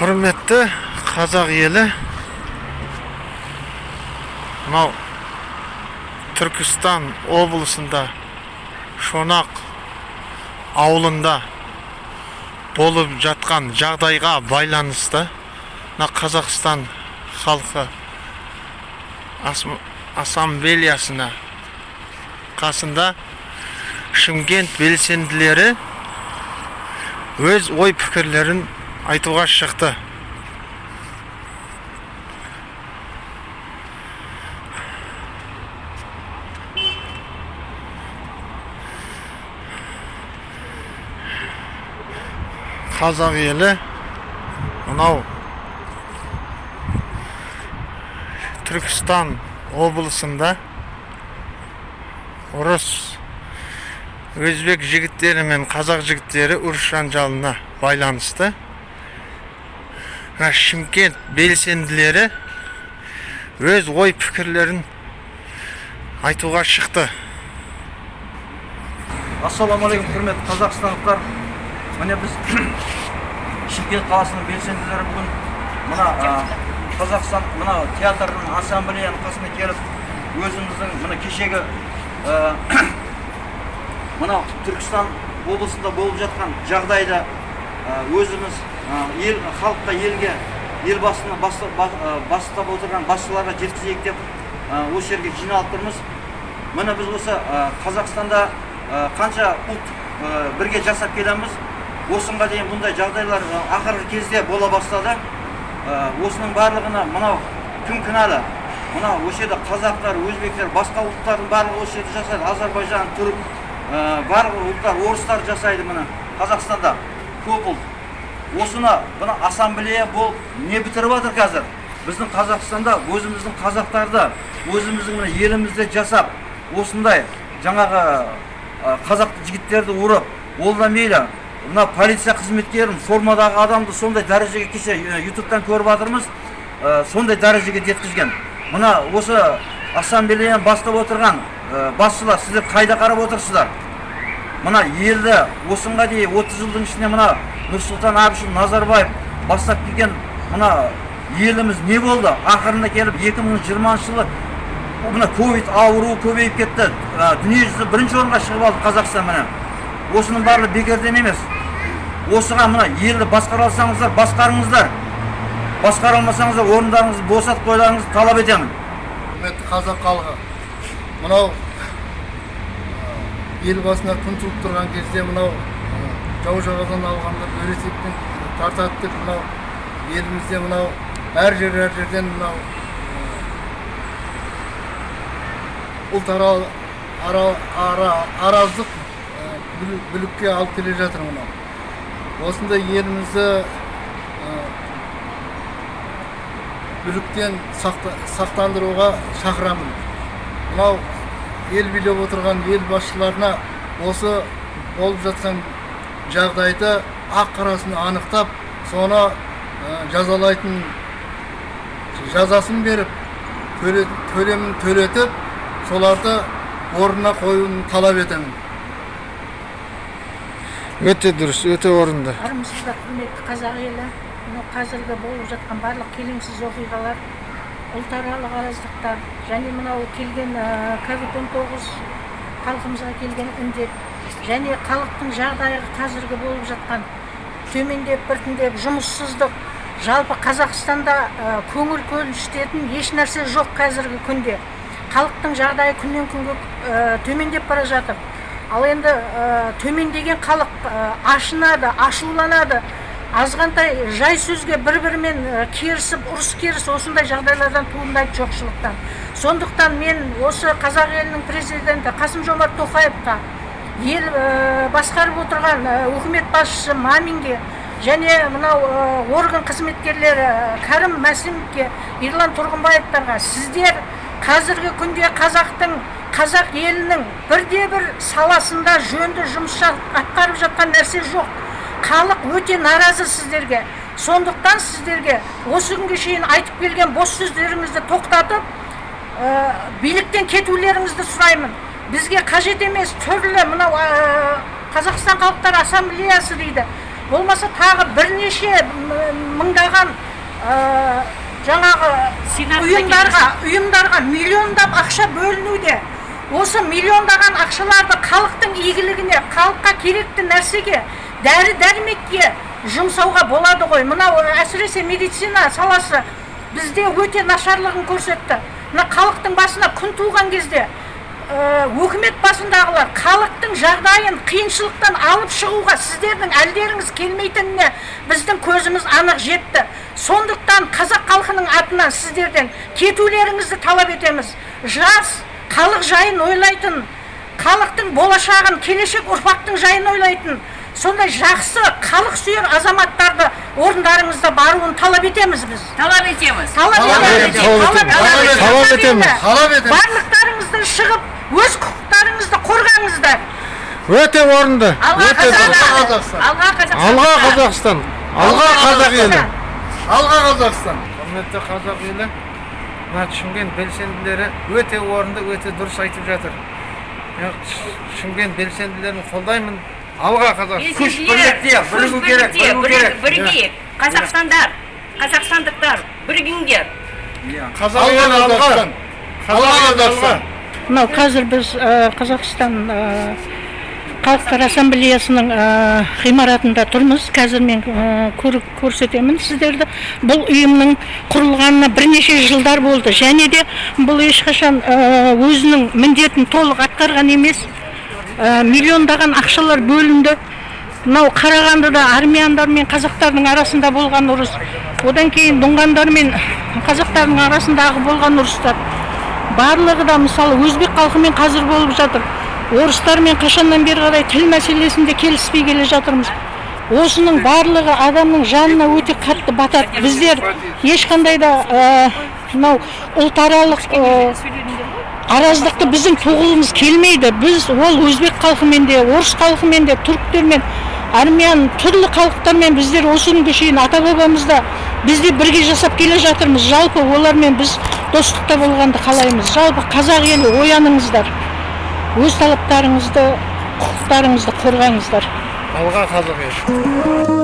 құрметті қазақ елі. Мынау түркістан облысында шонақ ауылында болып жатқан жағдайға байланысты мына қазақстан халқы Ас- ассамблеясына қасында шымкент белсенділері өз ой пікірлерін айтуға шықты қазақ елі мынау түркістан облысында ұрыс өзбек жігіттері мен қазақ жігіттері ұрыс жанжалына байланысты. Шымкент белсенділері өз ой пікірлерін айтуға шықты. Ассалаумағалейкум құрметті қазақстандықтар. Міне біз шымкент қаласының белсенділері бүгін мына қазақстан мына театрдың ассамблеяның қасына келіп өзіміздің мына кешегі мынау түркістан облысында болып жатқан жағдайды өзіміз ел халыққа елге елбасыны баста- ба- а, бастап отырған басшыларға жеткізейік деп осы жерге жиналып тұрмыз. Міне біз осы қазақстанда қанша ұлт бірге жасап келеміз. Осыға дейін бұндай жағдайлар ақырғы кезде бола бастады. Осының барлығына мынау кім кінәлі? Мынау осы жерде қазақтар өзбектер басқа ұлттардың барлығы осы жерде жасайды. Әзербайжан түрік барлық ұлттар орыстар жасайды міне. Қазақстанда көп ұлт. Осыны мына ассамблея болып не бітіріп жатыр қазір? Біздің қазақстанда өзіміздің қазақтарды өзіміздің мына елімізде жасап осындай жаңағы қазақ жігіттерді ұрып ол да мейлі мына полиция қызметкерін формадағы адамды сондай дәрежеге кеше ютубтан көріп жатырмыз сондай дәрежеге жеткізген. Мына осы ассамблеяны бастап отырған басшылар сіздер қайда қарап отырсыздар? Мына елді осыға дейін 30 жылдың ішінде мына нұрсұлтан әбішұлы назарбаев бастап келген мына еліміз не болды? Ақырында келіп 2020 жылы мына ковид ауруы көбейіп кетті. Ә, дүниежүзі бірінші орынға шығып алды қазақстан міне. Осының барлығы бекерден емес. Осыған мына елді басқара алсаңыздар басқарыңыздар. Басқара алмасаңыздар орындарыңызды босатып қоюларыңызды талап етемін. Құрметті қазақ халқы мынау ел басына күн туып тұрған кезде мынау жау жағадан алғанда берешекпен тартады деп мынау елімізде мынау әр жер әр жерден мынау ара, араздық бүлікке алып келе жатыр мынау. Осындай елімізді бүліктен сақта, сақтандыруға шақырамын. Мынау ел билеп отырған ел басшыларына осы болып жатқан жағдайды ақ қарасын анықтап соны ә, жазалайтын жазасын беріп төле, төлемін төлетіп соларды орнына қоюын талап етемін. Өте дұрыс өте орынды. Армысыздар құрметті қазақ елі. Мынау қазіргі болып жатқан барлық келеңсіз оқиғалар ұлтаралық араздықтар және мынау келген ковид 19 халқымызға келген індет және халықтың жағдайы қазіргі болып жатқан төмендеп біртіндеп жұмыссыздық. Жалпы қазақстанда көңіл көншітетін еш нәрсе жоқ қазіргі күнде. Халықтың жағдайы күннен күнге төмендеп бара жатыр. Ал енді төмендеген халық ашынады ашуланады. Азғантай жай сөзге бір бірімен ә, керісіп ұрыс керіс осындай жағдайлардан туындайды жоқшылықтан. Сондықтан мен осы қазақ елінің президенті қасым жомарт тоқаевқа ел ә, басқарып отырған ә, үкімет басшысы маминге және мынау ә, орган қызметкерлері ә, кәрім мәсімовке ерлан тұрғынбаевтарға сіздер қазіргі күнде қазақтың қазақ елінің бірде бір саласында жөнді жұмыс атқарып жатқан нәрсе жоқ. Халық өте наразы сіздерге. Сондықтан сіздерге осы күнге шейін айтып келген бос сөздеріңізді тоқтатып ә, биліктен кетулеріңізді сұраймын. Бізге қажет емес түрлі мынау ә, қазақстан халықтар ассамблеясы дейді. Болмаса тағы бірнеше мыңдаған ә, жаңағы ұйымдарға ұйымдарға миллиондап ақша бөлінуде. Осы миллиондаған ақшаларды халықтың игілігіне халыққа керекті нәрсеге дәрі дәрмекке жұмсауға болады ғой. Мынау әсіресе медицина саласы бізде өте нашарлығын көрсетті. Мына халықтың басына күн туған кезде өкімет басындағылар халықтың жағдайын қиыншылықтан алып шығуға сіздердің әлдеріңіз келмейтініне біздің көзіміз анық жетті. Сондықтан қазақ халқының атынан сіздерден кетулеріңізді талап етеміз. Жас халық жайын ойлайтын халықтың болашағын келешек ұрпақтың жайын ойлайтын сондай жақсы халық сүйер азаматтарды орындарыңызда баруын талап етеміз біз. Талап етеміз. Талап етеміз. талап етеміз. Талап етеміз. Барлықтарыңызды шығып өз құқықтарыңызды қорғаңыздар. Өте орынды. Алға өте қазақстан. Алға қазақстан алға қазақстан. Алға қазақ елі. Алға қазақстан. Құрметті қазақ елі мына шымкент белсенділері өте орынды өте дұрыс айтып жатыр. Шымкент белсенділерін қолдаймын. Алға қазақстан Күш бірлікте, бірігу керек, бірігу керек. бірігейік қазақстандар қазақстандықтар бірігіңдер. Қазақ алға. алға қазақстан алға. қазақстан мынау қазір біз ә, қазақстан ә, халықтар ассамблеясының ә, ғимаратында тұрмыз. Қазір мен көр- көрсетемін сіздерді. Бұл ұйымның құрылғанына бірнеше жылдар болды. Және де бұл ешқашан өзінің міндетін толық атқарған емес. Ә, миллиондаған ақшалар бөлінді. Мынау қарағандыда армяндар мен қазақтардың арасында болған ұрыс. Одан кейін дұңғандар мен қазақтардың арасындағы болған ұрыстар. Барлығы да мысалы өзбек халқымен қазір болып жатыр. Орыстармен қашаннан бері қарай тіл мәселесінде келіспей келе жатырмыз. Осының барлығы адамның жанына өте қатты батады. Біздер ешқандай да ә, мынау ұлтаралық ә, араздықты біздің туғылымыз келмейді. Біз ол өзбек халқымен де орыс халқымен де түріктермен армян түрлі халықтармен біздер осы күнге шейін ата бабамызда біз де бірге жасап келе жатырмыз. Жалпы олармен біз достықта болғанды қалаймыз. Жалпы қазақ елі ояныңыздар. Өз талаптарыңызды құқықтарыңызды қорғаңыздар. Алға қазақ елі.